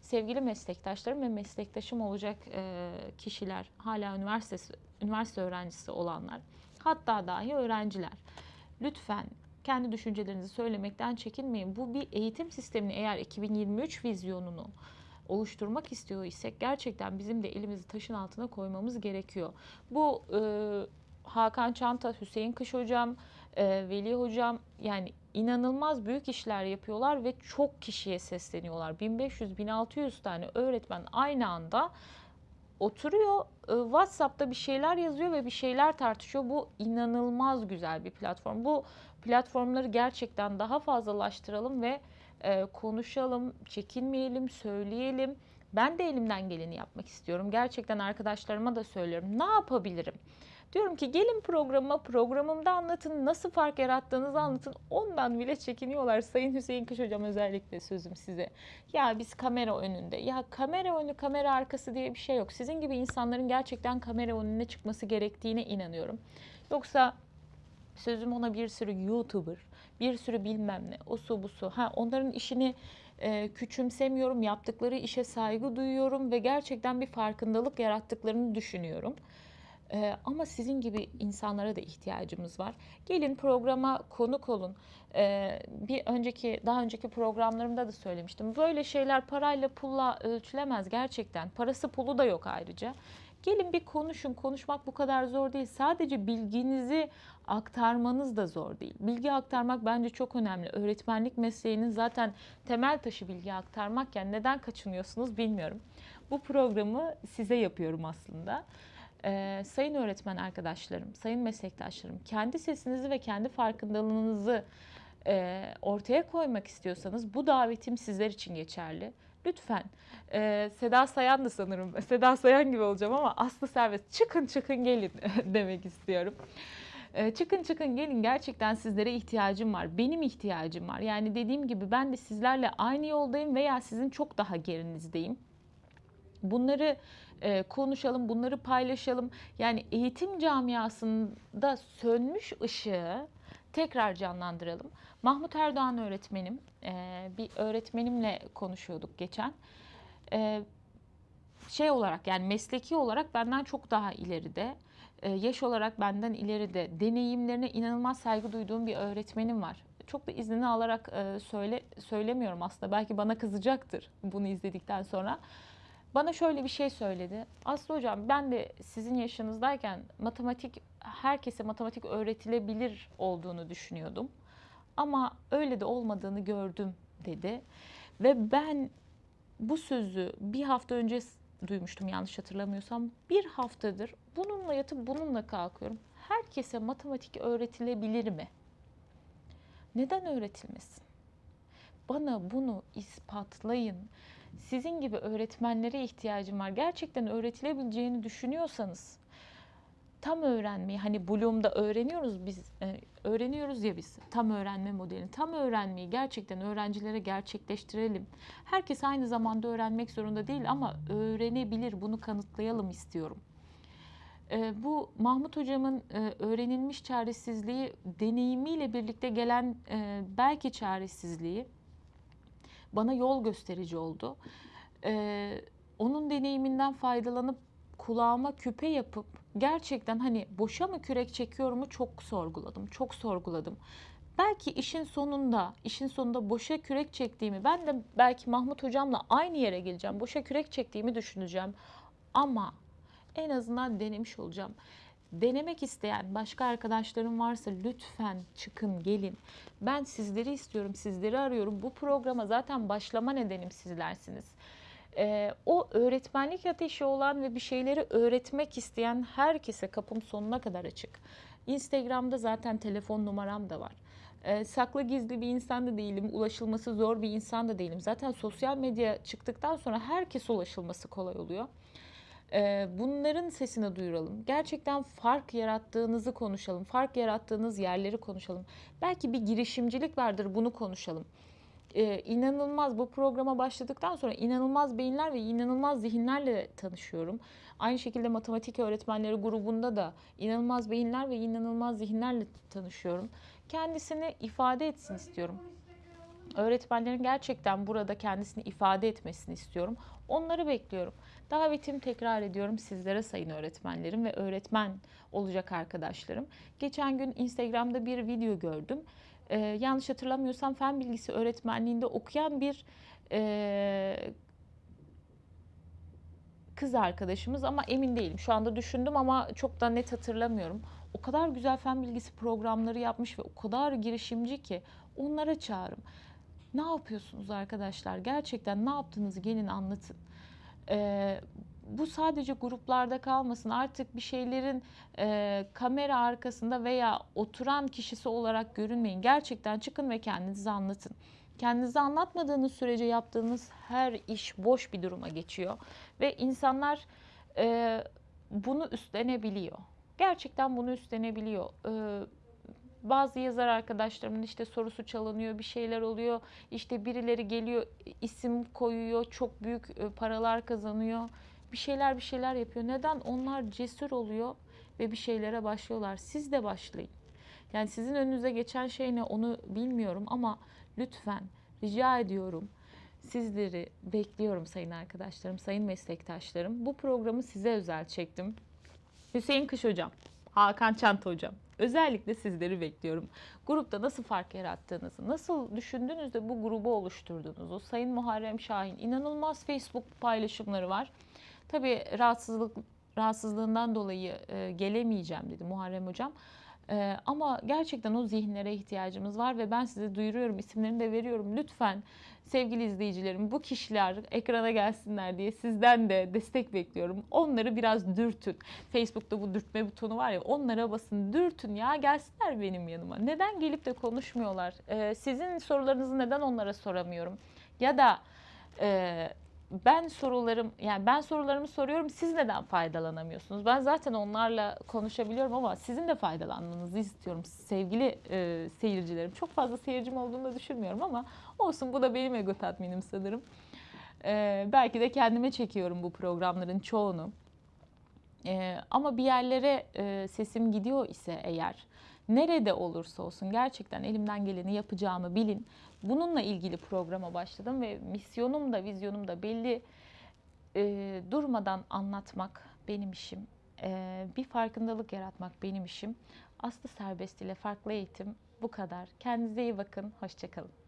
sevgili meslektaşlarım ve meslektaşım olacak e, kişiler, hala üniversite üniversite öğrencisi olanlar, hatta dahi öğrenciler. Lütfen kendi düşüncelerinizi söylemekten çekinmeyin. Bu bir eğitim sistemini eğer 2023 vizyonunu oluşturmak istiyor isek gerçekten bizim de elimizi taşın altına koymamız gerekiyor. Bu e, Hakan Çanta, Hüseyin Kış hocam, e, Veli hocam yani inanılmaz büyük işler yapıyorlar ve çok kişiye sesleniyorlar. 1500-1600 tane öğretmen aynı anda oturuyor e, WhatsApp'ta bir şeyler yazıyor ve bir şeyler tartışıyor. Bu inanılmaz güzel bir platform. Bu platformları gerçekten daha fazlalaştıralım ve e, konuşalım, çekinmeyelim, söyleyelim. Ben de elimden geleni yapmak istiyorum. Gerçekten arkadaşlarıma da söylüyorum. Ne yapabilirim? Diyorum ki gelin programa, programımda anlatın, nasıl fark yarattığınızı anlatın. Ondan bile çekiniyorlar. Sayın Hüseyin Kış Hocam özellikle sözüm size. Ya biz kamera önünde, ya kamera önü, kamera arkası diye bir şey yok. Sizin gibi insanların gerçekten kamera önüne çıkması gerektiğine inanıyorum. Yoksa sözüm ona bir sürü YouTuber, bir sürü bilmem ne, o su bu su. Ha, onların işini e, küçümsemiyorum, yaptıkları işe saygı duyuyorum ve gerçekten bir farkındalık yarattıklarını düşünüyorum. Ee, ama sizin gibi insanlara da ihtiyacımız var. Gelin programa konuk olun. Ee, bir önceki, daha önceki programlarımda da söylemiştim. Böyle şeyler parayla pulla ölçülemez gerçekten. Parası pulu da yok ayrıca. Gelin bir konuşun. Konuşmak bu kadar zor değil. Sadece bilginizi aktarmanız da zor değil. Bilgi aktarmak bence çok önemli. Öğretmenlik mesleğinin zaten temel taşı bilgi aktarmakken neden kaçınıyorsunuz bilmiyorum. Bu programı size yapıyorum aslında. Ee, sayın öğretmen arkadaşlarım, sayın meslektaşlarım, kendi sesinizi ve kendi farkındalığınızı e, ortaya koymak istiyorsanız bu davetim sizler için geçerli. Lütfen e, Seda Sayan da sanırım, Seda Sayan gibi olacağım ama Aslı Servet çıkın çıkın gelin demek istiyorum. E, çıkın çıkın gelin gerçekten sizlere ihtiyacım var. Benim ihtiyacım var. Yani dediğim gibi ben de sizlerle aynı yoldayım veya sizin çok daha gerinizdeyim. Bunları e, konuşalım, bunları paylaşalım. Yani eğitim camiasında sönmüş ışığı tekrar canlandıralım. Mahmut Erdoğan öğretmenim, e, bir öğretmenimle konuşuyorduk geçen. E, şey olarak yani mesleki olarak benden çok daha ileride, e, yaş olarak benden ileride, deneyimlerine inanılmaz saygı duyduğum bir öğretmenim var. Çok da iznini alarak e, söyle söylemiyorum aslında. Belki bana kızacaktır bunu izledikten sonra. Bana şöyle bir şey söyledi. Aslı hocam ben de sizin yaşınızdayken matematik herkese matematik öğretilebilir olduğunu düşünüyordum. Ama öyle de olmadığını gördüm dedi. Ve ben bu sözü bir hafta önce duymuştum yanlış hatırlamıyorsam. Bir haftadır bununla yatıp bununla kalkıyorum. Herkese matematik öğretilebilir mi? Neden öğretilmesin? Bana bunu ispatlayın. Sizin gibi öğretmenlere ihtiyacım var. Gerçekten öğretilebileceğini düşünüyorsanız tam öğrenmeyi hani Bloom'da öğreniyoruz biz e, öğreniyoruz ya biz tam öğrenme modelini tam öğrenmeyi gerçekten öğrencilere gerçekleştirelim. Herkes aynı zamanda öğrenmek zorunda değil ama öğrenebilir bunu kanıtlayalım istiyorum. E, bu Mahmut hocamın e, öğrenilmiş çaresizliği deneyimiyle birlikte gelen belki çaresizliği bana yol gösterici oldu. Ee, onun deneyiminden faydalanıp kulağıma küpe yapıp gerçekten hani boşa mı kürek çekiyorumu çok sorguladım. Çok sorguladım. Belki işin sonunda, işin sonunda boşa kürek çektiğimi, ben de belki Mahmut hocamla aynı yere geleceğim. Boşa kürek çektiğimi düşüneceğim. Ama en azından denemiş olacağım. Denemek isteyen başka arkadaşlarım varsa lütfen çıkın gelin. Ben sizleri istiyorum, sizleri arıyorum. Bu programa zaten başlama nedenim sizlersiniz. Ee, o öğretmenlik ateşi olan ve bir şeyleri öğretmek isteyen herkese kapım sonuna kadar açık. Instagram'da zaten telefon numaram da var. Ee, saklı gizli bir insan da değilim, ulaşılması zor bir insan da değilim. Zaten sosyal medya çıktıktan sonra herkes ulaşılması kolay oluyor. Bunların sesini duyuralım. Gerçekten fark yarattığınızı konuşalım. Fark yarattığınız yerleri konuşalım. Belki bir girişimcilik vardır bunu konuşalım. Ee, inanılmaz bu programa başladıktan sonra inanılmaz beyinler ve inanılmaz zihinlerle tanışıyorum. Aynı şekilde matematik öğretmenleri grubunda da inanılmaz beyinler ve inanılmaz zihinlerle tanışıyorum. Kendisini ifade etsin istiyorum. Öğretmenlerin gerçekten burada kendisini ifade etmesini istiyorum. Onları bekliyorum. Davetimi tekrar ediyorum sizlere sayın öğretmenlerim ve öğretmen olacak arkadaşlarım. Geçen gün Instagram'da bir video gördüm. Ee, yanlış hatırlamıyorsam fen bilgisi öğretmenliğinde okuyan bir e, kız arkadaşımız ama emin değilim. Şu anda düşündüm ama çok da net hatırlamıyorum. O kadar güzel fen bilgisi programları yapmış ve o kadar girişimci ki onlara çağırım. Ne yapıyorsunuz arkadaşlar? Gerçekten ne yaptığınızı gelin anlatın. Ee, bu sadece gruplarda kalmasın. Artık bir şeylerin e, kamera arkasında veya oturan kişisi olarak görünmeyin. Gerçekten çıkın ve kendinizi anlatın. Kendinizi anlatmadığınız sürece yaptığınız her iş boş bir duruma geçiyor. Ve insanlar e, bunu üstlenebiliyor. Gerçekten bunu üstlenebiliyor. E, bazı yazar arkadaşlarımın işte sorusu çalınıyor, bir şeyler oluyor. İşte birileri geliyor, isim koyuyor, çok büyük e, paralar kazanıyor. Bir şeyler bir şeyler yapıyor. Neden? Onlar cesur oluyor ve bir şeylere başlıyorlar. Siz de başlayın. Yani sizin önünüze geçen şey ne onu bilmiyorum ama lütfen rica ediyorum. Sizleri bekliyorum sayın arkadaşlarım, sayın meslektaşlarım. Bu programı size özel çektim. Hüseyin Kış Hocam, Hakan Çanta Hocam. Özellikle sizleri bekliyorum. Grupta nasıl fark yarattığınızı, nasıl düşündünüz de bu grubu oluşturduğunuzu. Sayın Muharrem Şahin inanılmaz Facebook paylaşımları var. Tabii rahatsızlık rahatsızlığından dolayı e, gelemeyeceğim dedi Muharrem Hocam. E, ama gerçekten o zihinlere ihtiyacımız var ve ben size duyuruyorum, isimlerini de veriyorum. Lütfen sevgili izleyicilerim bu kişiler ekrana gelsinler diye sizden de destek bekliyorum. Onları biraz dürtün. Facebook'ta bu dürtme butonu var ya onlara basın dürtün ya gelsinler benim yanıma. Neden gelip de konuşmuyorlar? E, sizin sorularınızı neden onlara soramıyorum? Ya da e, ben sorularım yani ben sorularımı soruyorum siz neden faydalanamıyorsunuz? Ben zaten onlarla konuşabiliyorum ama sizin de faydalanmanızı istiyorum sevgili e, seyircilerim. Çok fazla seyircim olduğunu da düşünmüyorum ama olsun bu da benim ego tatminim sanırım. E, belki de kendime çekiyorum bu programların çoğunu. E, ama bir yerlere e, sesim gidiyor ise eğer nerede olursa olsun gerçekten elimden geleni yapacağımı bilin. Bununla ilgili programa başladım ve misyonum da vizyonum da belli. E, durmadan anlatmak benim işim. E, bir farkındalık yaratmak benim işim. Aslı Serbest ile farklı eğitim bu kadar. Kendinize iyi bakın. Hoşçakalın.